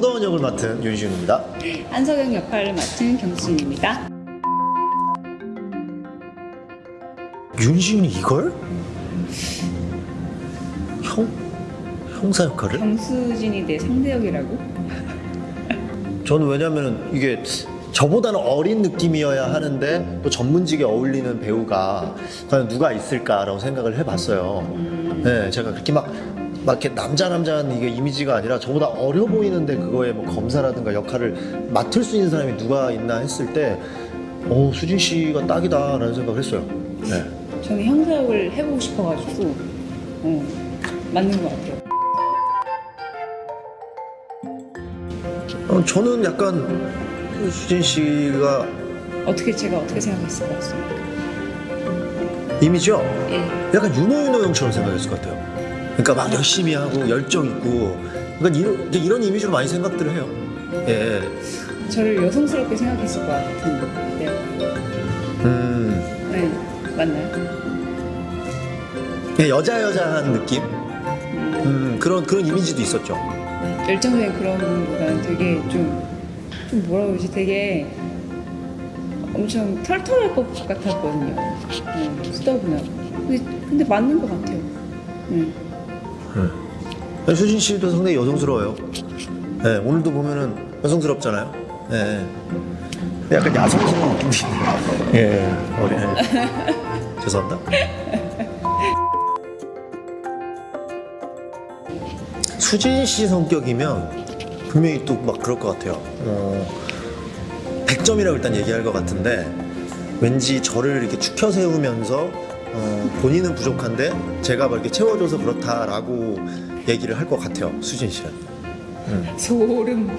서다원 역을 맡은 윤시윤입니다. 안석영 역할을 맡은 경수진입니다. 윤시윤이 이걸? 형? 형사 역할을? 경수진이 내 상대 역이라고? 저는 왜냐면 이게 저보다는 어린 느낌이어야 하는데 또 전문직에 어울리는 배우가 과연 누가 있을까라고 생각을 해봤어요. 네, 제가 그렇게 막, 막 이렇게 남자 남자한 이게 이미지가 아니라 저보다 어려 보이는데 그거에 뭐 검사라든가 역할을 맡을 수 있는 사람이 누가 있나 했을 때, 어 수진 씨가 딱이다 라는 생각을 했어요. 네. 저는 형사 역을 해보고 싶어가지고 어, 맞는 것 같아요. 어, 저는 약간 수진 씨가 어떻게 제가 어떻게 생각했을 것 같습니까? 이미지요. 예. 약간 윤호윤호 형처럼 생각했을 것 같아요. 그러니까 막 열심히 하고 열정 있고, 그러니까 이런, 이런 이미지로 많이 생각들을 해요. 예. 저를 여성스럽게 생각했을 것 같은데 음, 네 맞나요? 그냥 여자 여자한 느낌. 음, 그런 그런 이미지도 있었죠. 열정적인 그런 것보다는 되게 좀, 좀 뭐라 그러지 되게 엄청 털털할 것 같았거든요. 네, 수다분하고. 근데, 근데 맞는 것 같아요. 네. 수진 씨도 상당히 여성스러워요. 예, 오늘도 보면은 여성스럽잖아요. 예. 약간 야성스러운 느낌이 있네요. 예, 어리. 예. 죄송합니다. 수진 씨 성격이면 분명히 또 막 그럴 것 같아요. 어, 100점이라고 일단 얘기할 것 같은데 왠지 저를 이렇게 축혀 세우면서 어, 본인은 부족한데 제가 막 이렇게 채워줘서 그렇다라고 얘기를 할 것 같아요. 수진 씨는. 소름.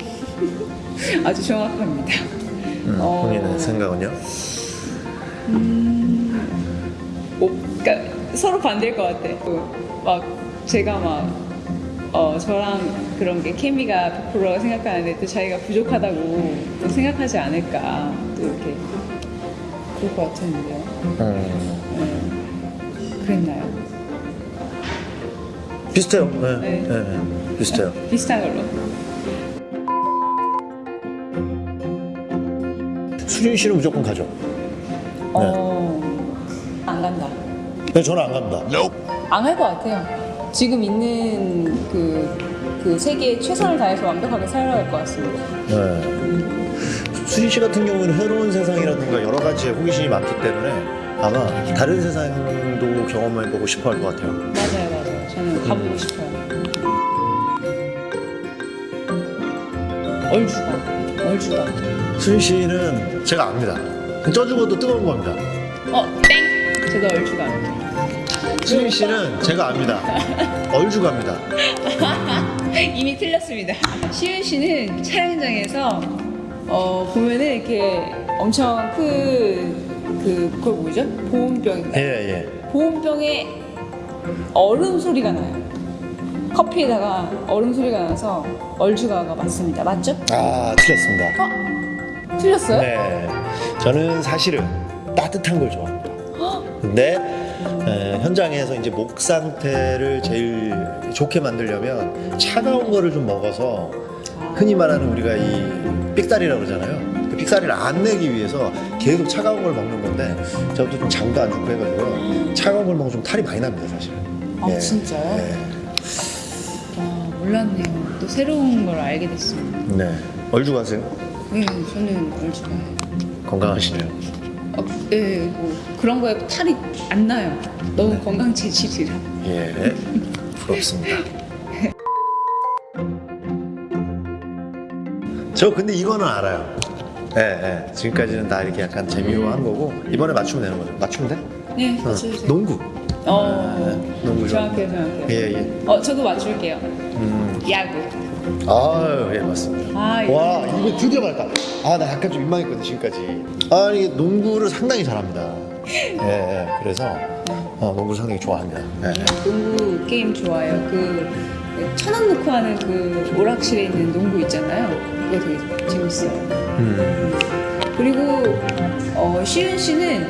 아주 정확합니다. 음, 어. 본인의 생각은요? 어, 그러니까 서로 반대일 것 같아. 그, 막 제가 막 어, 저랑 그런 게 케미가 100%라고 생각하는데 또 자기가 부족하다고 또 생각하지 않을까 또 이렇게 그럴 것 같았는데요. 음, 네. 그랬나요? 비슷해요. 네, 네. 네, 네, 비슷해요. 비슷한 걸로. 수진 씨는 무조건 가죠. 어, 안 간다. 네, 저는 안 갑니다. 안할것 같아요. 지금 있는 그, 그 세계에 최선을 다해서 완벽하게 살아갈 것 같습니다. 네. 수진 씨 같은 경우는 새로운 세상이라든가 여러 가지의 호기심이 많기 때문에 아마 다른 세상도 경험해보고 싶어 할 것 같아요. 맞아요, 맞아요. 저는 가보고 싶어요. 얼주가, 얼주가. 수진 씨는 제가 압니다. 쪄 죽어도 뜨거운 겁니다. 어, 땡! 저도 얼주가. 수진 씨는 제가 압니다. 얼죽합니다. 이미 틀렸습니다. 시윤 씨는 촬영장에서 어, 보면은 이렇게 엄청 큰, 그, 그걸 뭐죠? 보온병인가요? 예, 예. 보온병에 얼음 소리가 나요. 커피에다가 얼음 소리가 나서 얼주가가 맞습니다. 맞죠? 아, 틀렸습니다. 어? 틀렸어요? 네. 저는 사실은 따뜻한 걸 좋아합니다. 근데 에, 현장에서 이제 목 상태를 제일 좋게 만들려면 차가운 거를 좀 먹어서 흔히 말하는 우리가 이 삑사리라고 그러잖아요. 그 삑사리를 안 내기 위해서 계속 차가운 걸 먹는 건데 저도 좀 장도 안 좋고 해가지고요. 차가운 걸 먹으면 좀 탈이 많이 납니다, 사실은. 아, 진짜요? 네. 와, 몰랐네요. 또 새로운 걸 알게 됐습니다. 네. 얼죽 하세요? 네, 저는 얼주가예요. 건강하시네요. 어, 네, 뭐 그런 거에 탈이 안 나요. 너무 건강 체질이라. 예. 부럽습니다. 저 근데 이거는 알아요. 예, 예. 지금까지는 다 이렇게 약간 재미로 한 거고 이번에 맞추면 되는 거죠. 맞추면 돼? 네, 어, 맞춰주세요. 농구. 어, 농구 좋아. 정확해요, 정확해요. 예, 예. 어, 저도 맞출게요. 음. 야구. 아유, 예, 맞습니다. 아, 예. 와, 이거 드디어 맞다. 아, 나 약간 좀 민망했거든, 지금까지. 아, 이게 농구를 상당히 잘합니다. 예, 예. 그래서 어, 농구를 상당히 좋아합니다. 예. 농구 게임 좋아요. 그 천원 넣고 하는 그 오락실에 있는 농구 있잖아요. 그거 되게 재밌어요. 음. 그리고 어, 시윤 씨는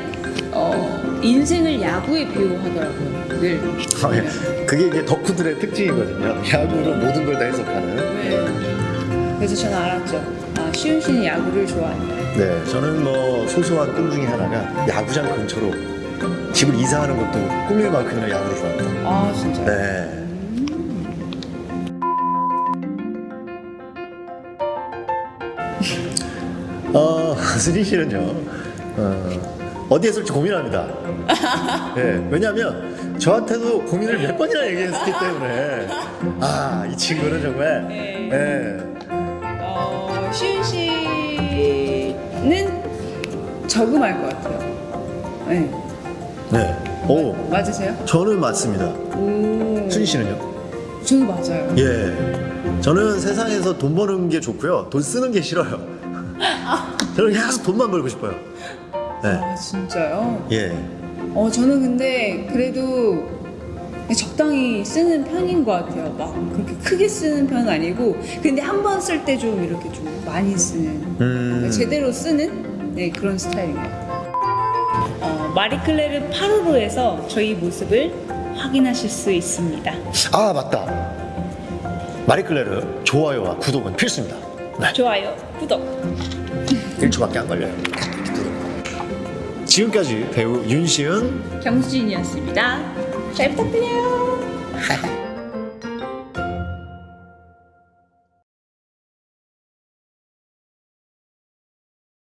어, 인생을 야구에 비유하더라고요. 늘. 아, 예. 그게 이제 덕후들의 특징이거든요. 야구로 모든 걸 다 해석하는. 네. 그래서 저는 알았죠. 아, 시윤 씨는 야구를 좋아한다. 네, 저는 뭐 소소한 꿈 중에 하나가 야구장 근처로 집을 이사하는 것도 꿈일 만큼이나 야구를 좋아한다. 아, 진짜요? 네. 어, 수진 씨는요, 어, 어디에 쓸지 고민합니다. 예, 왜냐하면 저한테도 고민을 몇 번이나 얘기했기 때문에, 아, 이 친구는 정말, 네. 예, 어, 시윤 씨는 저금할 것 같아요. 네. 네. 오, 맞으세요? 저는 맞습니다. 오. 수진 씨는요? 저도 맞아요. 예. 저는 세상에서 돈 버는 게 좋고요. 돈 쓰는 게 싫어요. 저는 계속 돈만 벌고 싶어요. 네. 아, 진짜요? 예. 어, 저는 근데 그래도 적당히 쓰는 편인 것 같아요. 막 그렇게 크게 쓰는 편은 아니고, 근데 한 번 쓸 때 좀 이렇게 좀 많이 쓰는, 음. 제대로 쓰는 네, 그런 스타일인 것 같아요. 어, 마리클레르 파로로에서 저희 모습을 확인하실 수 있습니다. 아, 맞다. 마리클레르 좋아요와 구독은 필수입니다. 네. 좋아요, 구독. 1초밖에 안 걸려요. 지금까지 배우 윤시은 경수진이었습니다. 잘 부탁드려요.